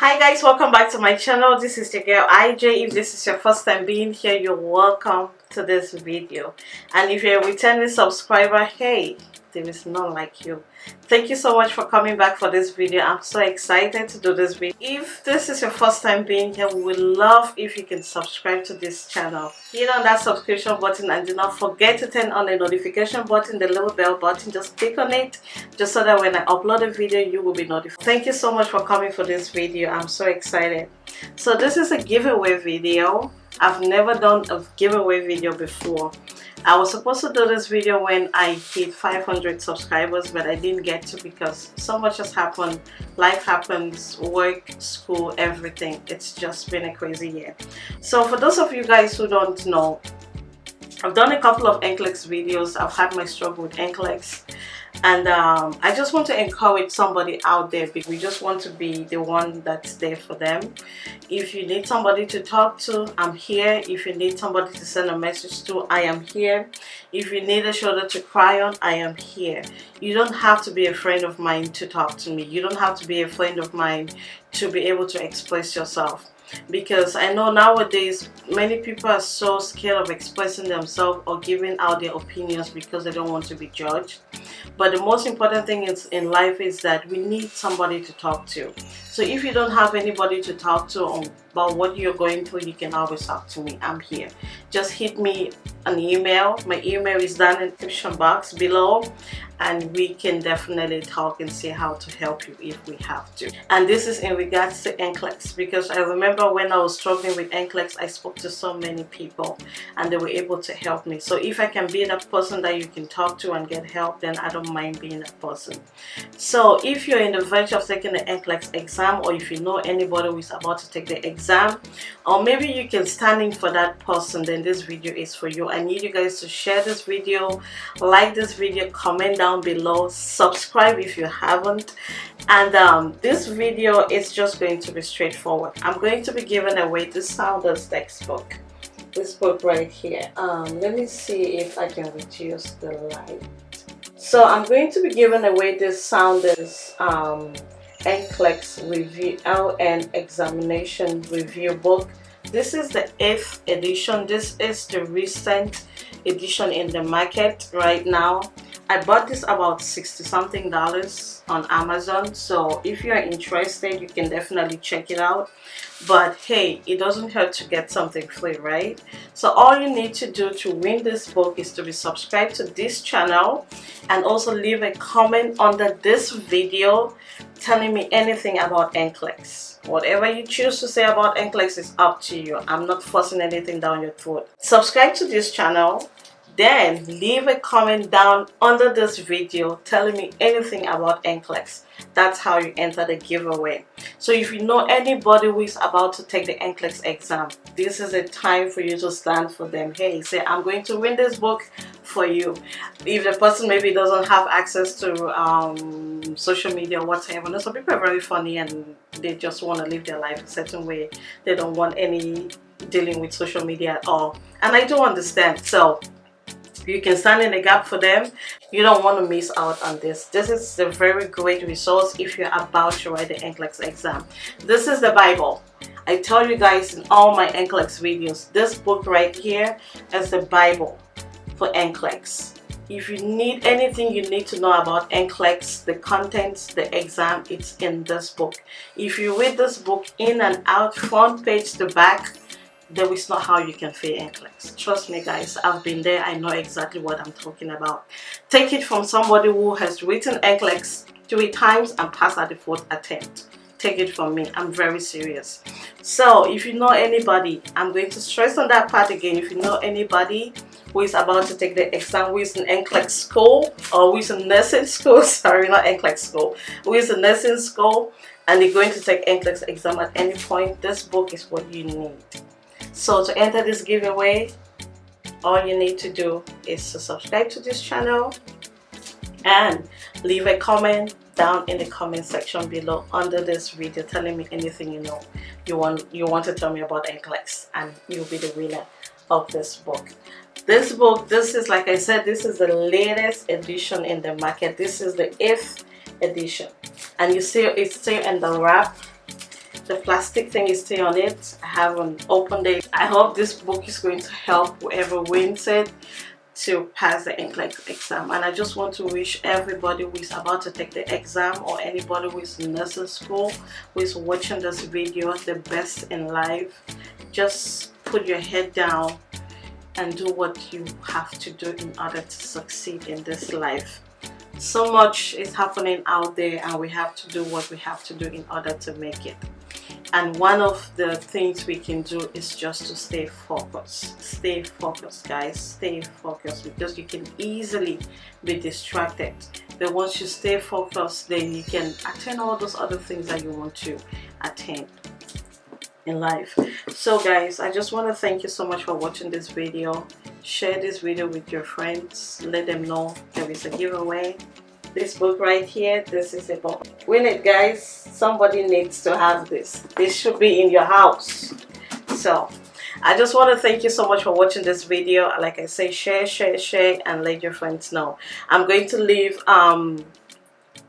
hi guys welcome back to my channel. This is your girl ij if this is your first time being here you're welcome to this video. And if you're a returning subscriber hey there is none like you. Thank you so much for coming back for this video. I'm so excited to do this video. If this is your first time being here we would love if you can subscribe to this channel. Hit on that subscription button and do not forget to turn on the notification button the little bell button. Just click on it just so that when i upload a video you will be notified. Thank you so much for coming for this video. I'm so excited. So this is a giveaway video i've never done a giveaway video before. I was supposed to do this video when I hit 500 subscribers but I didn't get to because so much has happened. Life happens work school everything. It's just been a crazy year. So for those of you guys who don't know I've done a couple of NCLEX videos. I've had my struggle with NCLEX and um, I just want to encourage somebody out there because we just want to be the one that's there for them. If you need somebody to talk to I'm here. If you need somebody to send a message to I am here. If you need a shoulder to cry on I am here. You don't have to be a friend of mine to talk to me. You don't have to be a friend of mine to be able to express yourself because I know nowadays many people are so scared of expressing themselves or giving out their opinions because they don't want to be judged. But the most important thing is in life is that we need somebody to talk to so if you don't have anybody to talk to about what you're going through you can always talk to me. I'm here. Just hit me an email. My email is down in the description box below. And we can definitely talk and see how to help you if we have to. And this is in regards to NCLEX because I remember when I was struggling with NCLEX I spoke to so many people and they were able to help me. So if I can be that person that you can talk to and get help then I don't mind being that person. So if you're in the verge of taking the NCLEX exam or if you know anybody who is about to take the exam or maybe you can stand in for that person then this video is for you. I need you guys to share this video like this video comment down below subscribe if you haven't. And um, this video is just going to be straightforward. I'm going to be giving away the Saunders textbook. This book right here. Um, let me see if I can reduce the light. So I'm going to be giving away this Saunders um, NCLEX review LN examination review book. This is the 8th edition. This is the recent edition in the market right now I bought this about 60 something dollars on Amazon so if you're interested you can definitely check it out. But hey it doesn't hurt to get something free right? So all you need to do to win this book is to be subscribed to this channel and also leave a comment under this video telling me anything about NCLEX whatever you choose to say about NCLEX is up to you. I'm not forcing anything down your throat. Subscribe to this channel then leave a comment down under this video telling me anything about NCLEX. That's how you enter the giveaway. So if you know anybody who is about to take the NCLEX exam, this is a time for you to stand for them. Hey, say I'm going to win this book for you. If the person maybe doesn't have access to um, social media or whatever, you know, some people are very funny and they just want to live their life a certain way. They don't want any dealing with social media at all. And I do understand. So you can stand in the gap for them. You don't want to miss out on this. This is a very great resource if you're about to write the NCLEX exam. This is the Bible. I tell you guys in all my NCLEX videos this book right here is the Bible for NCLEX. If you need anything you need to know about NCLEX, the contents, the exam, it's in this book. If you read this book in and out, front page to back, there is not how you can fail NCLEX. Trust me guys, I've been there, I know exactly what I'm talking about. Take it from somebody who has written NCLEX three times and passed at the fourth attempt. Take it from me, I'm very serious. So if you know anybody, I'm going to stress on that part again, if you know anybody who is about to take the exam, who is in NCLEX school or who is in nursing school, sorry not NCLEX school, who is in nursing school and they're going to take NCLEX exam at any point, this book is what you need. So to enter this giveaway, all you need to do is to subscribe to this channel and leave a comment down in the comment section below under this video telling me anything you know you want you want to tell me about NCLEX and you'll be the winner of this book. This book this is like I said this is the latest edition in the market. This is the 8th edition. And you see it's still in the wrap. The plastic thing is still on it. I haven't opened it I hope this book is going to help whoever wins it to pass the NCLEX exam. And I just want to wish everybody who is about to take the exam or anybody who is in nursing school who is watching this video the best in life. Just put your head down and do what you have to do in order to succeed in this life. So much is happening out there and we have to do what we have to do in order to make it and one of the things we can do is just to stay focused. Stay focused guys. Stay focused because you can easily be distracted. But once you stay focused then you can attain all those other things that you want to attain in life. So guys i just want to thank you so much for watching this video. Share this video with your friends. Let them know there is a giveaway this book right here this is a book. Win it guys. Somebody needs to have this. This should be in your house. So I just want to thank you so much for watching this video. Like I say share share share and let your friends know. I'm going to leave um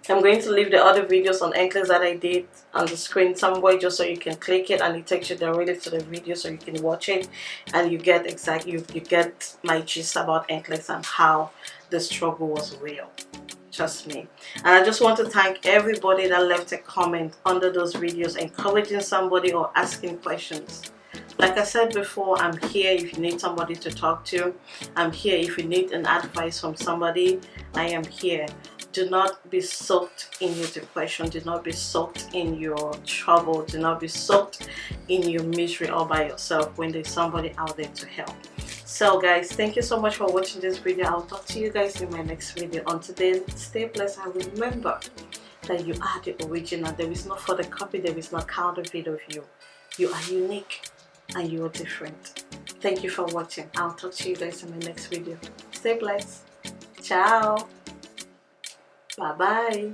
I'm going to leave the other videos on NCLEX that I did on the screen somewhere just so you can click it and it takes you directly to the video so you can watch it and you get exactly you, you get my gist about NCLEX and how the struggle was real trust me. And i just want to thank everybody that left a comment under those videos encouraging somebody or asking questions. Like i said before i'm here if you need somebody to talk to. I'm here if you need an advice from somebody. I am here. Do not be soaked in your depression. Do not be soaked in your trouble. Do not be soaked in your misery all by yourself when there's somebody out there to help so guys thank you so much for watching this video. I'll talk to you guys in my next video. Until then stay blessed and remember that you are the original. There is no further copy there is no counterfeit of you. You are unique and you are different. Thank you for watching. I'll talk to you guys in my next video. Stay blessed. Ciao. Bye bye